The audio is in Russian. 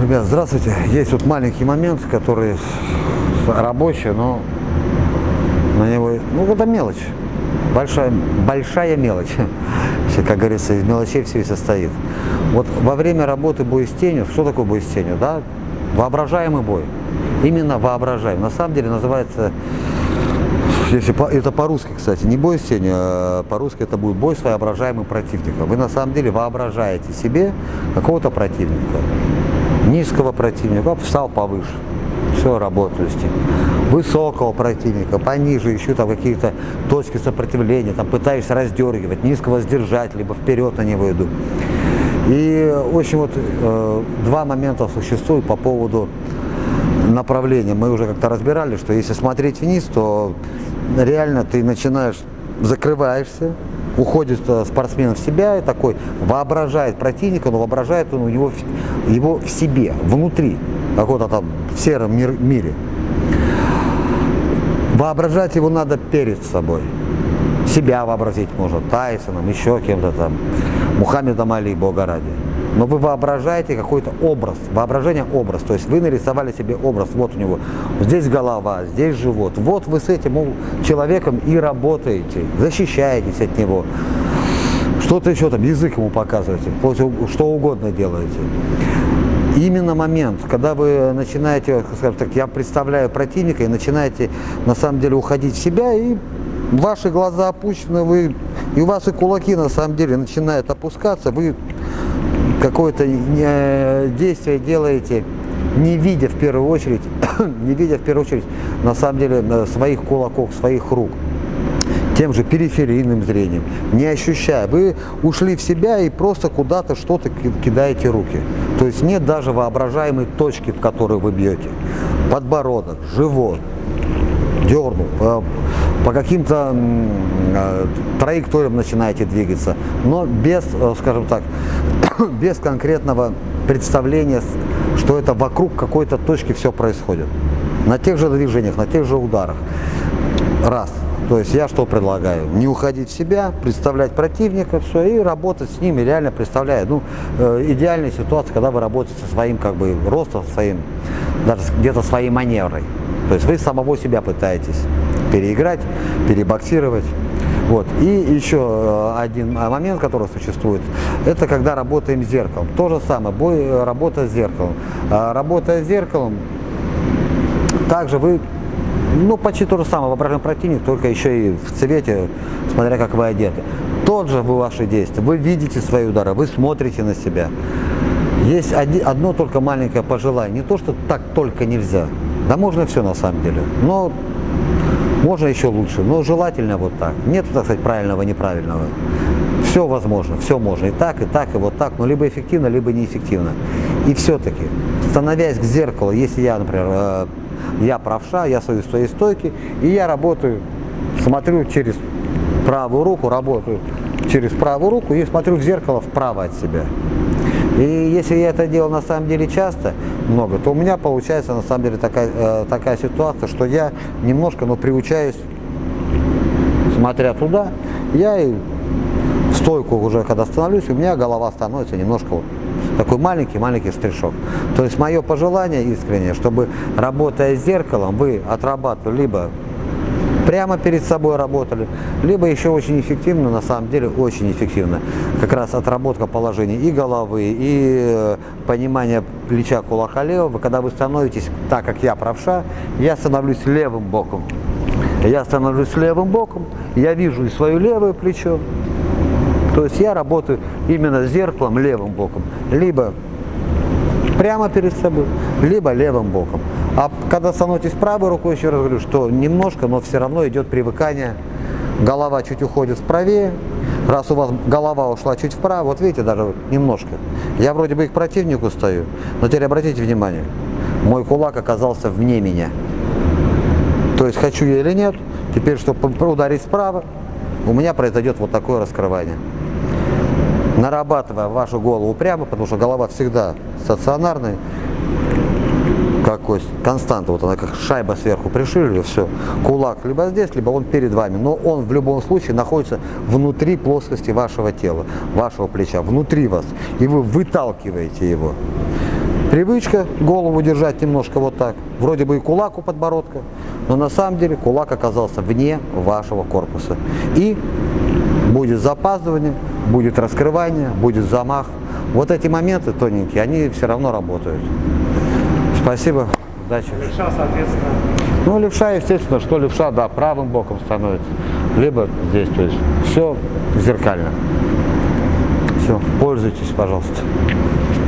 Ребят, здравствуйте. Есть вот маленький момент, который рабочий, но на него, ну это мелочь, большая, большая мелочь. Как говорится, из мелочей все и состоит. Вот во время работы бой с тенью, что такое бой с тенью, да? Воображаемый бой. Именно воображаемый. На самом деле называется если по, это по-русски, кстати, не бой с тенью, а по-русски это будет бой с воображаемым противником. Вы на самом деле воображаете себе какого-то противника, низкого противника, встал повыше, все, работаю с ним. Высокого противника, пониже, ищу там какие-то точки сопротивления, там пытаюсь раздергивать, низкого сдержать, либо вперед на него иду. И, в общем, вот э, два момента существуют по поводу направления. Мы уже как-то разбирали, что если смотреть вниз, то реально ты начинаешь, закрываешься, уходит э, спортсмен в себя и такой воображает противника, но воображает он у него его в себе, внутри, какого-то там в сером мир, мире. Воображать его надо перед собой. Себя вообразить можно, Тайсоном, еще кем-то там, Мухаммедом Али, Бога ради но вы воображаете какой-то образ, воображение образ, то есть вы нарисовали себе образ, вот у него, здесь голова, здесь живот, вот вы с этим человеком и работаете, защищаетесь от него, что-то еще там, язык ему показываете, что угодно делаете. Именно момент, когда вы начинаете, скажем так, я представляю противника и начинаете на самом деле уходить в себя и ваши глаза опущены, вы, и у вас и кулаки на самом деле начинают опускаться, вы какое-то э, действие делаете, не видя в первую очередь, не видя в первую очередь на самом деле э, своих кулаков, своих рук, тем же периферийным зрением, не ощущая. Вы ушли в себя и просто куда-то что-то кидаете руки. То есть нет даже воображаемой точки, в которую вы бьете. Подбородок, живот, дернул, по, каким-то э, траекториям начинаете двигаться, но без, скажем так, без конкретного представления, что это вокруг какой-то точки все происходит. На тех же движениях, на тех же ударах. Раз. То есть я что предлагаю? Не уходить в себя, представлять противника, все, и работать с ними, реально представляя. Ну, э, идеальная ситуация, когда вы работаете со своим как бы ростом, своим, даже где-то своей маневрой. То есть вы самого себя пытаетесь переиграть, перебоксировать. Вот. И еще э, один э, момент, который существует, это когда работаем с зеркалом. То же самое, бой, э, работа с зеркалом. А, работая с зеркалом, также вы, ну почти то же самое, воображаемый противник, только еще и в цвете, смотря как вы одеты. Тот же вы ваши действия, вы видите свои удары, вы смотрите на себя. Есть одно только маленькое пожелание, не то, что так только нельзя, да можно все на самом деле, но можно еще лучше, но желательно вот так. Нет, так сказать, правильного, неправильного. Все возможно, все можно. И так, и так, и вот так, но либо эффективно, либо неэффективно. И все-таки, становясь к зеркалу, если я, например, э, я правша, я стою в своей стойке, и я работаю, смотрю через правую руку, работаю через правую руку и смотрю в зеркало вправо от себя. И если я это делал на самом деле часто, много, то у меня получается на самом деле такая, э, такая ситуация, что я немножко, но приучаюсь, смотря туда, я и в стойку уже когда становлюсь, у меня голова становится немножко вот такой маленький-маленький штришок. То есть мое пожелание искреннее, чтобы работая с зеркалом, вы отрабатывали либо прямо перед собой работали, либо еще очень эффективно, на самом деле очень эффективно, как раз отработка положений и головы, и э, понимание плеча кулака левого, когда вы становитесь так, как я правша, я становлюсь левым боком. Я становлюсь левым боком, я вижу и свое левое плечо, то есть я работаю именно зеркалом левым боком, либо прямо перед собой, либо левым боком. А когда становитесь правой рукой, еще раз говорю, что немножко, но все равно идет привыкание. Голова чуть уходит вправее. Раз у вас голова ушла чуть вправо, вот видите, даже немножко. Я вроде бы и к противнику стою, но теперь обратите внимание, мой кулак оказался вне меня. То есть хочу я или нет, теперь, чтобы ударить справа, у меня произойдет вот такое раскрывание. Нарабатывая вашу голову прямо, потому что голова всегда стационарная, кость, константа, вот она как шайба сверху пришили, все, кулак либо здесь, либо он перед вами, но он в любом случае находится внутри плоскости вашего тела, вашего плеча, внутри вас, и вы выталкиваете его. Привычка голову держать немножко вот так. Вроде бы и кулак у подбородка, но на самом деле кулак оказался вне вашего корпуса. И будет запаздывание, будет раскрывание, будет замах. Вот эти моменты тоненькие, они все равно работают. Спасибо. Удачи. Левша, соответственно, Ну, левша, естественно, что левша, да, правым боком становится. Либо здесь, то есть все зеркально. Все, пользуйтесь, пожалуйста.